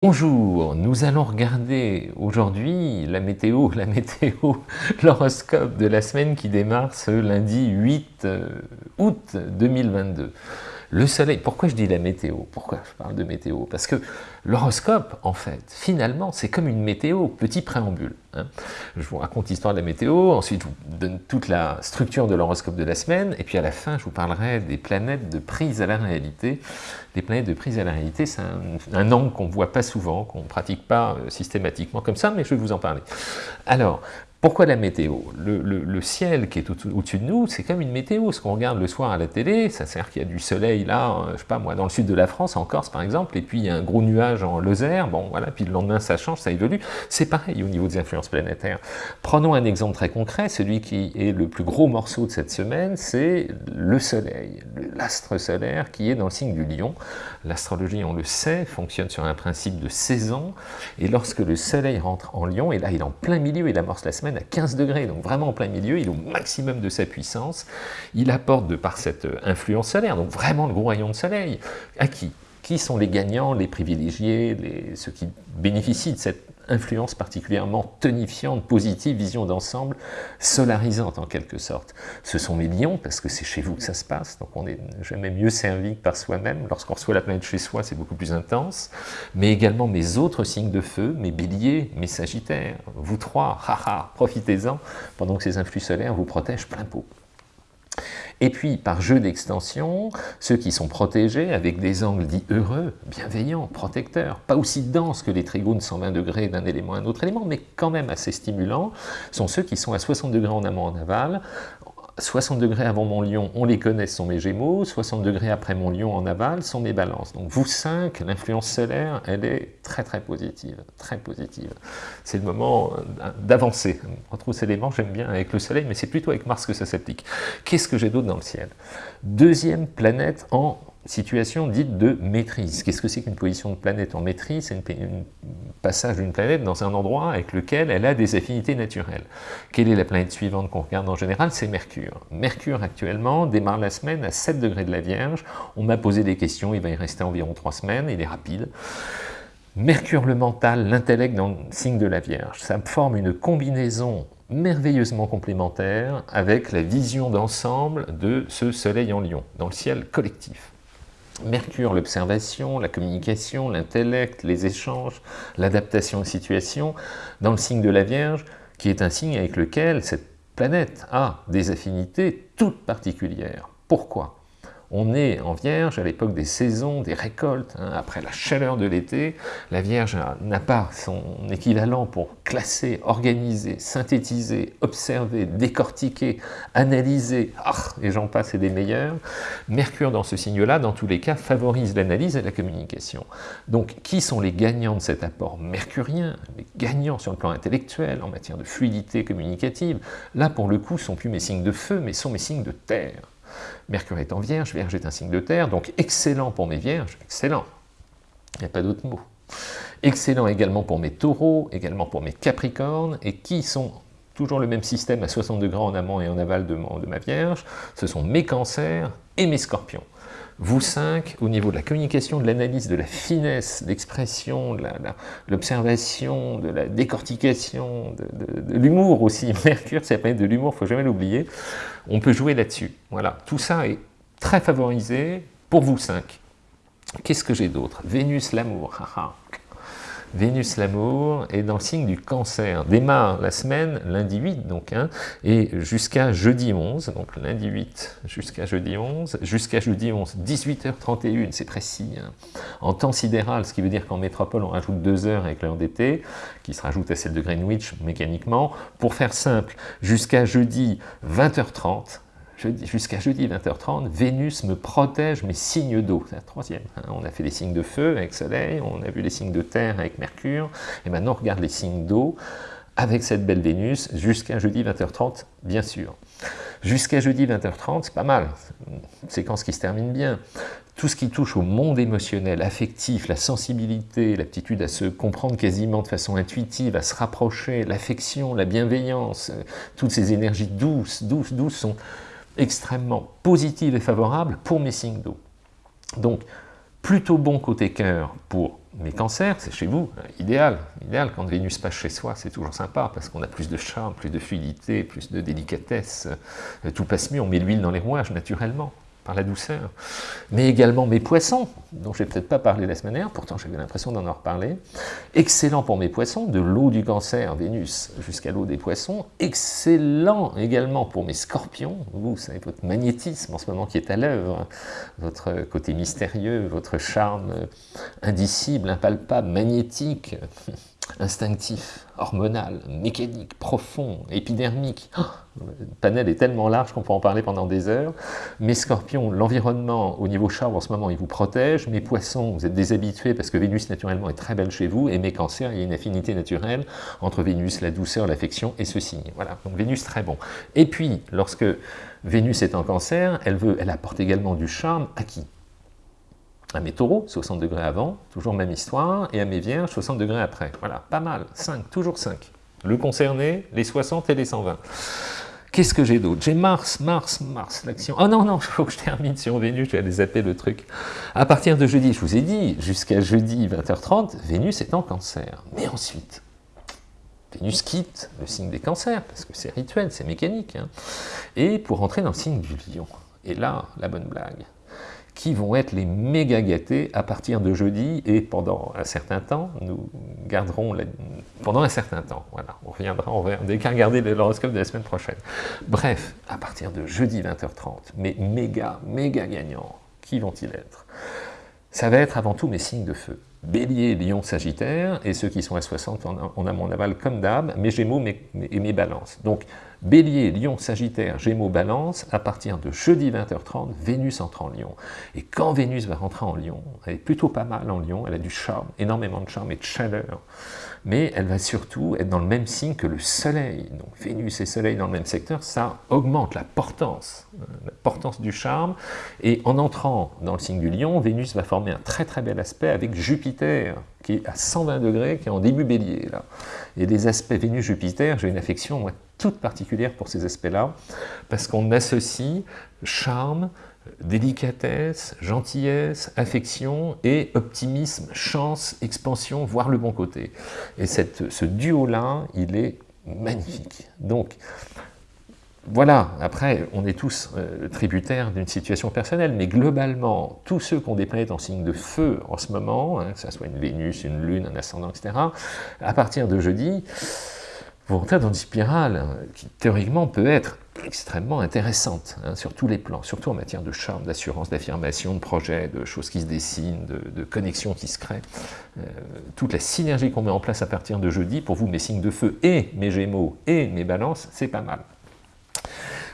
Bonjour, nous allons regarder aujourd'hui la météo, la météo, l'horoscope de la semaine qui démarre ce lundi 8 euh, août 2022. Le soleil, pourquoi je dis la météo? Pourquoi je parle de météo? Parce que l'horoscope, en fait, finalement, c'est comme une météo, petit préambule. Hein. Je vous raconte l'histoire de la météo, ensuite je vous donne toute la structure de l'horoscope de la semaine, et puis à la fin, je vous parlerai des planètes de prise à la réalité. Les planètes de prise à la réalité, c'est un, angle qu'on ne voit pas souvent, qu'on ne pratique pas euh, systématiquement comme ça, mais je vais vous en parler. Alors, pourquoi la météo? Le, ciel qui est au-dessus de nous, c'est comme une météo. Ce qu'on regarde le soir à la télé, ça sert qu'il y a du soleil là, euh, je sais pas moi, dans le sud de la France, en Corse par exemple, et puis il y a un gros nuage en Lozère, bon voilà, puis le lendemain ça change, ça évolue. C'est pareil au niveau des influences planétaires. Prenons un exemple très concret, celui qui est le plus gros morceau de cette semaine, c'est le soleil, l'astre solaire qui est dans le signe du lion. L'astrologie, on le sait, fonctionne sur un principe de saison, et lorsque le soleil rentre en lion, et là il est en plein milieu, il amorce la semaine, à 15 degrés, donc vraiment en plein milieu, il est au maximum de sa puissance, il apporte de par cette euh, influence solaire, donc vraiment le gros rayon de soleil, à qui? Qui sont les gagnants, les privilégiés, ceux qui bénéficient de cette influence particulièrement tonifiante, positive, vision d'ensemble, solarisante en quelque sorte. Ce sont les lions, parce que c'est chez vous que ça se passe, donc on n'est jamais mieux servi que par soi-même. Lorsqu'on reçoit la planète chez soi, c'est beaucoup plus intense. Mais également mes autres signes de feu, mes béliers, mes sagittaires, vous trois, haha, profitez-en, pendant que ces influx solaires vous protègent plein pot. Et puis, par jeu d'extension, ceux qui sont protégés avec des angles dits heureux, bienveillants, protecteurs, pas aussi denses que les trigones 120 degrés d'un élément à un autre élément, mais quand même assez stimulants, sont ceux qui sont à 60 degrés en amont en aval, 60 degrés avant mon lion, on les connaît, sont mes gémeaux, 60 degrés après mon lion en aval sont mes balances. Donc vous 5, l'influence solaire, elle est très très positive, très positive. C'est le moment euh, d'avancer. Entre ces éléments, j'aime bien avec le soleil, mais c'est plutôt avec Mars que ça s'applique. Qu'est-ce que j'ai d'autre dans le ciel? Deuxième planète en situation dite de maîtrise. Qu'est-ce que c'est qu'une position de planète en maîtrise? C'est un passage d'une planète dans un endroit avec lequel elle a des affinités naturelles. Quelle est la planète suivante qu'on regarde en général? C'est Mercure. Mercure actuellement démarre la semaine à 7 degrés de la Vierge. On m'a posé des questions, il va y rester environ 3 semaines, il est rapide. Mercure le mental, l'intellect dans le signe de la Vierge, ça forme une combinaison merveilleusement complémentaire avec la vision d'ensemble de ce soleil en lion, dans le ciel collectif. Mercure, l'observation, la communication, l'intellect, les échanges, l'adaptation aux situations, dans le signe de la Vierge, qui est un signe avec lequel cette planète a des affinités toutes particulières. Pourquoi? On est en Vierge à l'époque des saisons, des récoltes, hein, après la chaleur de l'été. La Vierge n'a pas son équivalent pour classer, organiser, synthétiser, observer, décortiquer, analyser, ah, et j'en passe et des meilleurs. Mercure dans ce signe-là, dans tous les cas, favorise l'analyse et la communication. Donc, qui sont les gagnants de cet apport mercurien? Les gagnants sur le plan intellectuel, en matière de fluidité communicative. Là, pour le coup, sont plus mes signes de feu, mais sont mes signes de terre. Mercure est en Vierge, Vierge est un signe de terre, donc excellent pour mes Vierges, excellent, il n'y a pas d'autre mot. Excellent également pour mes taureaux, également pour mes capricornes, et qui sont toujours le même système à 60 degrés en amont et en aval de, de ma Vierge, ce sont mes cancers et mes scorpions. Vous cinq, au niveau de la communication, de l'analyse, de la finesse d'expression, de l'observation, de la décortication, de, l'humour aussi, Mercure, c'est la planète de l'humour, faut jamais l'oublier, on peut jouer là-dessus. Voilà, tout ça est très favorisé pour vous cinq. Qu'est-ce que j'ai d'autre? Vénus, l'amour, Vénus l'amour est dans le signe du cancer, démarre la semaine, lundi 8 donc, hein, et jusqu'à jeudi 11, donc lundi 8 jusqu'à jeudi 11, jusqu'à jeudi 11, 18h31, c'est précis, hein, en temps sidéral, ce qui veut dire qu'en métropole on rajoute 2 heures avec l'heure d'été, qui se rajoute à celle de Greenwich mécaniquement, pour faire simple, jusqu'à jeudi 20h30, jusqu'à jeudi 20h30, Vénus me protège mes signes d'eau. C'est la troisième. Hein. On a fait les signes de feu avec Soleil, on a vu les signes de terre avec Mercure, et maintenant on regarde les signes d'eau avec cette belle Vénus jusqu'à jeudi 20h30, bien sûr. Jusqu'à jeudi 20h30, c'est pas mal, une séquence qui se termine bien. Tout ce qui touche au monde émotionnel, affectif, la sensibilité, l'aptitude à se comprendre quasiment de façon intuitive, à se rapprocher, l'affection, la bienveillance, euh, toutes ces énergies douces, douces, douces sont extrêmement positive et favorable pour mes signes d'eau. Donc, plutôt bon côté cœur pour mais cancer, c'est chez vous, idéal. Idéal, quand Vénus passe chez soi, c'est toujours sympa, parce qu'on a plus de charme, plus de fluidité, plus de délicatesse, tout passe mieux, on met l'huile dans les rouages naturellement la douceur, mais également mes poissons, dont je n'ai peut-être pas parlé la semaine dernière, pourtant j'avais l'impression d'en avoir parlé. Excellent pour mes poissons, de l'eau du cancer, Vénus, jusqu'à l'eau des poissons. Excellent également pour mes scorpions, vous, savez, votre magnétisme en ce moment qui est à l'œuvre, votre côté mystérieux, votre charme indicible, impalpable, magnétique, instinctif, hormonal, mécanique, profond, épidermique. Le panel est tellement large qu'on peut en parler pendant des heures. Mes scorpions, l'environnement au niveau charme en ce moment, il vous protège. Mes poissons, vous êtes déshabitués parce que Vénus naturellement est très belle chez vous. Et mes cancers, il y a une affinité naturelle entre Vénus, la douceur, l'affection et ce signe. Voilà, donc Vénus très bon. Et puis, lorsque Vénus est en cancer, elle, veut, elle apporte également du charme à qui? À mes taureaux, 60 degrés avant, toujours même histoire, et à mes vierges, 60 degrés après. Voilà, pas mal, 5, toujours 5. Le concerné, les 60 et les 120. Qu'est-ce que j'ai d'autre? J'ai Mars, Mars, Mars, l'action. Oh non, non, il faut que je termine sur Vénus, je vais aller zapper le truc. À partir de jeudi, je vous ai dit, jusqu'à jeudi 20h30, Vénus est en cancer. Mais ensuite, Vénus quitte le signe des cancers, parce que c'est rituel, c'est mécanique, hein. et pour entrer dans le signe du lion. Et là, la bonne blague qui vont être les méga gâtés à partir de jeudi et pendant un certain temps, nous garderons pendant un certain temps, voilà, on reviendra, on verra, dès qu'à regarder l'horoscope de la semaine prochaine. Bref, à partir de jeudi 20h30, mes méga, méga gagnants, qui vont-ils être? Ça va être avant tout mes signes de feu. Bélier, Lion, Sagittaire, et ceux qui sont à 60, on a, mon aval comme d'hab, mes Gémeaux et mes Balances. Donc, Bélier, Lion, Sagittaire, Gémeaux, Balance, à partir de jeudi 20h30, Vénus entre en Lion. Et quand Vénus va rentrer en Lion, elle est plutôt pas mal en Lion, elle a du charme, énormément de charme et de chaleur, mais elle va surtout être dans le même signe que le Soleil. Donc Vénus et Soleil dans le même secteur, ça augmente la portance, euh, la portance du charme, et en entrant dans le signe du Lion, Vénus va former un très très bel aspect avec Jupiter, qui est à 120 degrés, qui est en début bélier. Là. Et les aspects Vénus-Jupiter, j'ai une affection toute particulière pour ces aspects-là, parce qu'on associe charme, délicatesse, gentillesse, affection et optimisme, chance, expansion, voir le bon côté. Et cette, ce duo-là, il est magnifique. Donc, voilà, après, on est tous euh, tributaires d'une situation personnelle, mais globalement, tous ceux qui ont des planètes en signe de feu en ce moment, hein, que ce soit une Vénus, une Lune, un ascendant, etc., à partir de jeudi, vous rentrez dans une spirale qui, théoriquement, peut être extrêmement intéressante hein, sur tous les plans, surtout en matière de charme, d'assurance, d'affirmation, de projet, de choses qui se dessinent, de, connexions qui se créent. Euh, toute la synergie qu'on met en place à partir de jeudi, pour vous, mes signes de feu et mes gémeaux et mes balances, c'est pas mal.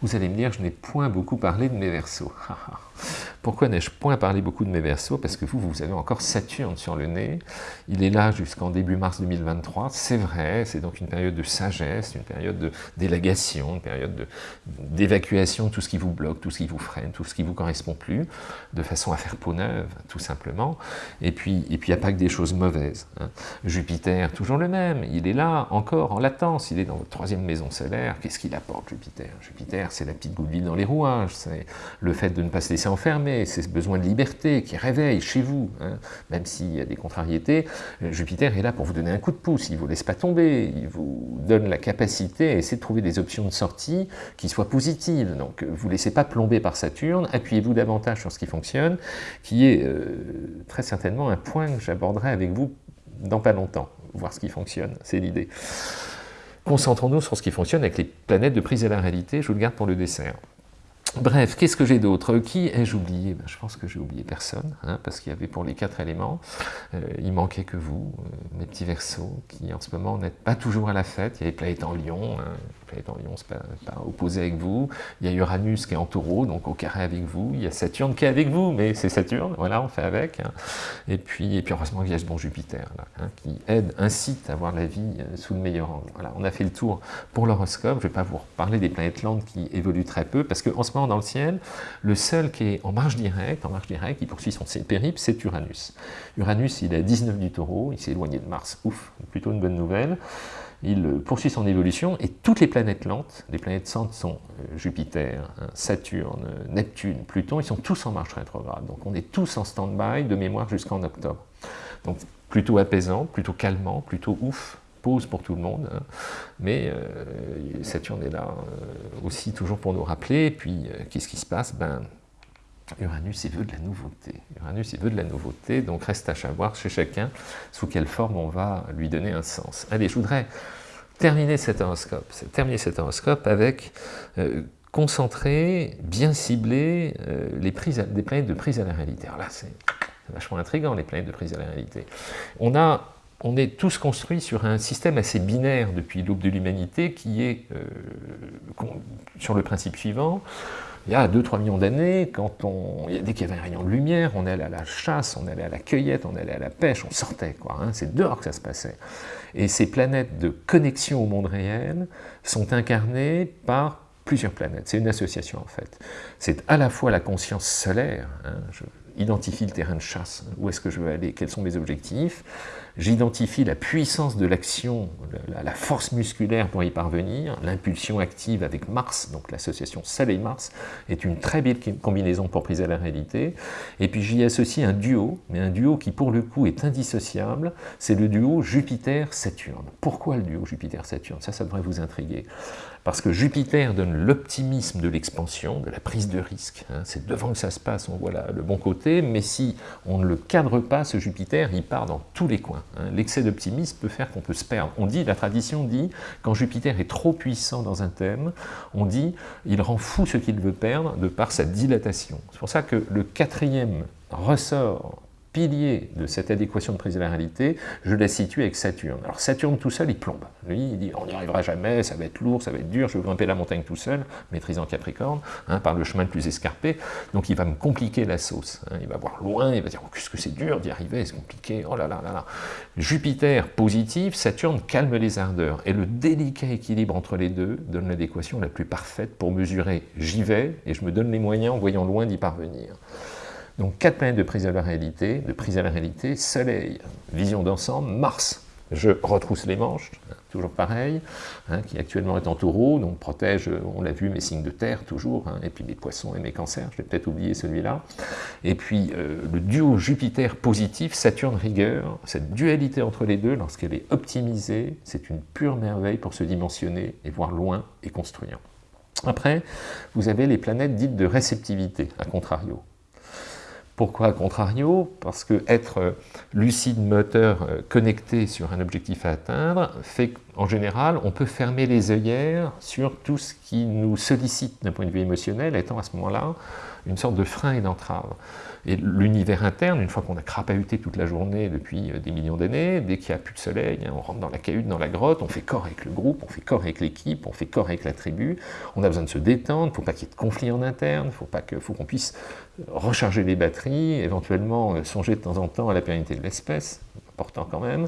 Vous allez me dire, je n'ai point beaucoup parlé de mes versos. Pourquoi n'ai-je point parlé beaucoup de mes versos? Parce que vous, vous avez encore Saturne sur le nez. Il est là jusqu'en début mars 2023. C'est vrai, c'est donc une période de sagesse, une période de délégation, une période d'évacuation de, tout ce qui vous bloque, tout ce qui vous freine, tout ce qui vous correspond plus, de façon à faire peau neuve, tout simplement. Et puis, et puis il n'y a pas que des choses mauvaises. Hein. Jupiter, toujours le même, il est là, encore en latence, il est dans votre troisième maison solaire. Qu'est-ce qu'il apporte, Jupiter? Jupiter, c'est la petite goutte dans les rouages, c'est le fait de ne pas se laisser enfermer, c'est ce besoin de liberté qui réveille chez vous, hein. même s'il y a des contrariétés, euh, Jupiter est là pour vous donner un coup de pouce, il ne vous laisse pas tomber, il vous donne la capacité à essayer de trouver des options de sortie qui soient positives, donc vous ne laissez pas plomber par Saturne, appuyez-vous davantage sur ce qui fonctionne, qui est euh, très certainement un point que j'aborderai avec vous dans pas longtemps, voir ce qui fonctionne, c'est l'idée. Concentrons-nous sur ce qui fonctionne avec les planètes de prise à la réalité, je vous le garde pour le dessert. Bref, qu'est-ce que j'ai d'autre? Qui ai-je oublié? Ben, Je pense que j'ai oublié personne, hein, parce qu'il y avait pour les quatre éléments, euh, il manquait que vous, euh, mes petits versos, qui en ce moment n'êtes pas toujours à la fête. Il y avait Planète en Lion, hein, Planète en Lion, c'est pas, pas opposé avec vous. Il y a Uranus qui est en taureau, donc au carré avec vous. Il y a Saturne qui est avec vous, mais c'est Saturne, voilà, on fait avec. Hein. Et, puis, et puis heureusement il y a ce bon Jupiter, là, qui aide, incite à voir la vie euh, sous le meilleur angle. Voilà, on a fait le tour pour l'horoscope. Je ne vais pas vous parler des planètes lentes qui évoluent très peu, parce qu'en ce moment, dans le ciel, le seul qui est en marche directe, en marche directe, qui poursuit son périple, c'est Uranus. Uranus, il est à 19 du taureau, il s'est éloigné de Mars, ouf, plutôt une bonne nouvelle. Il poursuit son évolution, et toutes les planètes lentes, les planètes centres sont euh, Jupiter, hein, Saturne, Neptune, Pluton, ils sont tous en marche rétrograde. Donc on est tous en stand-by de mémoire jusqu'en octobre. Donc plutôt apaisant, plutôt calmant, plutôt ouf, pause pour tout le monde, hein. mais Saturne est là aussi toujours pour nous rappeler, puis qu'est-ce qui se passe? Ben, Uranus, il veut de la nouveauté. Uranus, il veut de la nouveauté, donc reste à savoir chez chacun sous quelle forme on va lui donner un sens. Allez, je voudrais terminer cet horoscope, avec euh, concentrer, bien cibler euh, les prises des planètes de prise à la réalité. Alors là, c'est vachement intriguant, les planètes de prise à la réalité. On a on est tous construits sur un système assez binaire depuis l'aube de l'humanité qui est euh, sur le principe suivant il y a 2-3 millions d'années, quand on, dès qu'il y avait un rayon de lumière, on allait à la chasse, on allait à la cueillette, on allait à la pêche, on sortait. quoi. Hein. C'est dehors que ça se passait. Et ces planètes de connexion au monde réel sont incarnées par plusieurs planètes. C'est une association en fait. C'est à la fois la conscience solaire, hein, je identifie le terrain de chasse, où est-ce que je veux aller, quels sont mes objectifs, J'identifie la puissance de l'action, la, force musculaire pour y parvenir, l'impulsion active avec Mars, donc l'association Soleil-Mars est une très belle combinaison pour priser la réalité. Et puis j'y associe un duo, mais un duo qui pour le coup est indissociable, c'est le duo Jupiter-Saturne. Pourquoi le duo Jupiter-Saturne? Ça, ça devrait vous intriguer. Parce que Jupiter donne l'optimisme de l'expansion, de la prise de risque. Hein. C'est devant que ça se passe, on voit le bon côté, mais si on ne le cadre pas, ce Jupiter, il part dans tous les coins. Hein. L'excès d'optimisme peut faire qu'on peut se perdre. On dit, la tradition dit, quand Jupiter est trop puissant dans un thème, on dit, il rend fou ce qu'il veut perdre de par sa dilatation. C'est pour ça que le quatrième ressort pilier de cette adéquation de prise de la réalité, je la situe avec Saturne. Alors Saturne tout seul, il plombe. Lui, il dit, on n'y arrivera jamais, ça va être lourd, ça va être dur, je vais grimper la montagne tout seul, maîtrisant Capricorne, hein, par le chemin le plus escarpé, donc il va me compliquer la sauce. Hein. Il va voir loin, il va dire, oh, qu'est-ce que c'est dur d'y arriver, c'est compliqué, oh là là là là. Jupiter positif, Saturne calme les ardeurs, et le délicat équilibre entre les deux donne l'adéquation la plus parfaite pour mesurer, j'y vais, et je me donne les moyens en voyant loin d'y parvenir. Donc quatre planètes de prise à la réalité, de prise à la réalité, Soleil, vision d'ensemble, Mars, je retrousse les manches, toujours pareil, hein, qui actuellement est en taureau, donc protège, on l'a vu, mes signes de terre toujours, hein, et puis mes poissons et mes cancers, je vais peut-être oublier celui-là. Et puis euh, le duo Jupiter positif, Saturne rigueur, cette dualité entre les deux, lorsqu'elle est optimisée, c'est une pure merveille pour se dimensionner et voir loin et construire. Après, vous avez les planètes dites de réceptivité, à contrario. Pourquoi, à contrario? Parce que être euh, lucide, moteur, euh, connecté sur un objectif à atteindre, fait qu'en général, on peut fermer les œillères sur tout ce qui nous sollicite d'un point de vue émotionnel, étant à ce moment-là une sorte de frein et d'entrave. Et l'univers interne, une fois qu'on a crapahuté toute la journée depuis euh, des millions d'années, dès qu'il n'y a plus de soleil, hein, on rentre dans la cahute, dans la grotte, on fait corps avec le groupe, on fait corps avec l'équipe, on fait corps avec la tribu, on a besoin de se détendre, faut pas qu'il y ait de conflit en interne, faut faut qu'on puisse recharger les batteries, éventuellement euh, songer de temps en temps à la pérennité de l'espèce, important quand même,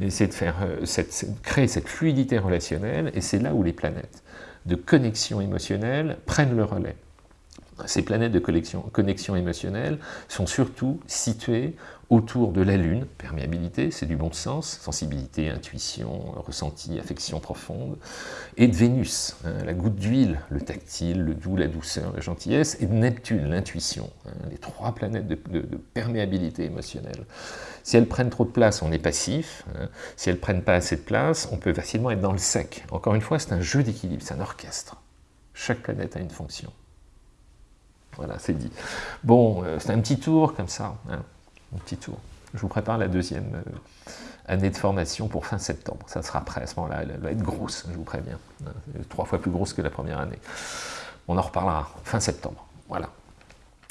essayer de faire, euh, cette, créer cette fluidité relationnelle, et c'est là où les planètes de connexion émotionnelle prennent le relais. Ces planètes de connexion, émotionnelle sont surtout situées autour de la Lune, perméabilité, c'est du bon sens, sensibilité, intuition, ressenti, affection profonde, et de Vénus, hein, la goutte d'huile, le tactile, le doux, la douceur, la gentillesse, et de Neptune, l'intuition, hein, les trois planètes de, perméabilité émotionnelle. Si elles prennent trop de place, on est passif, hein. si elles prennent pas assez de place, on peut facilement être dans le sec. Encore une fois, c'est un jeu d'équilibre, c'est un orchestre. Chaque planète a une fonction. Voilà, c'est dit. Bon, euh, c'est un petit tour comme ça, hein, un petit tour. Je vous prépare la deuxième euh, année de formation pour fin septembre. Ça sera prêt à ce moment-là, elle va être grosse, je vous préviens. Hein, trois fois plus grosse que la première année. On en reparlera fin septembre. Voilà.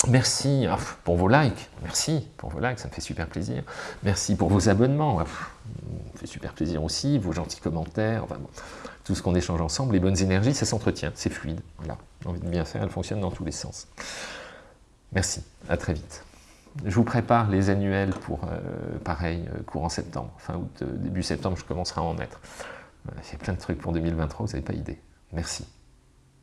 Merci ah, pour vos likes, merci pour vos likes, ça me fait super plaisir. Merci pour vos abonnements, ah, ça me fait super plaisir aussi, vos gentils commentaires, tout ce qu'on échange ensemble, les bonnes énergies, ça s'entretient, c'est fluide. Voilà, envie de bien faire, elle fonctionne dans tous les sens. Merci, à très vite. Je vous prépare les annuels pour, euh, pareil, euh, courant septembre, fin août, euh, début septembre, je commencerai à en mettre. Il y a plein de trucs pour 2023, vous n'avez pas idée. Merci.